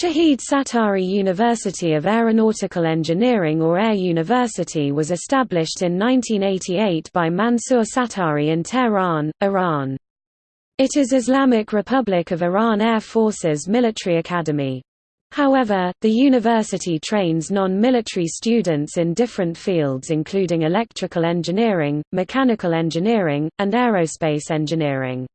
Shahid Sattari University of Aeronautical Engineering or Air University was established in 1988 by Mansour Sattari in Tehran, Iran. It is Islamic Republic of Iran Air Forces military academy. However, the university trains non-military students in different fields including electrical engineering, mechanical engineering, and aerospace engineering.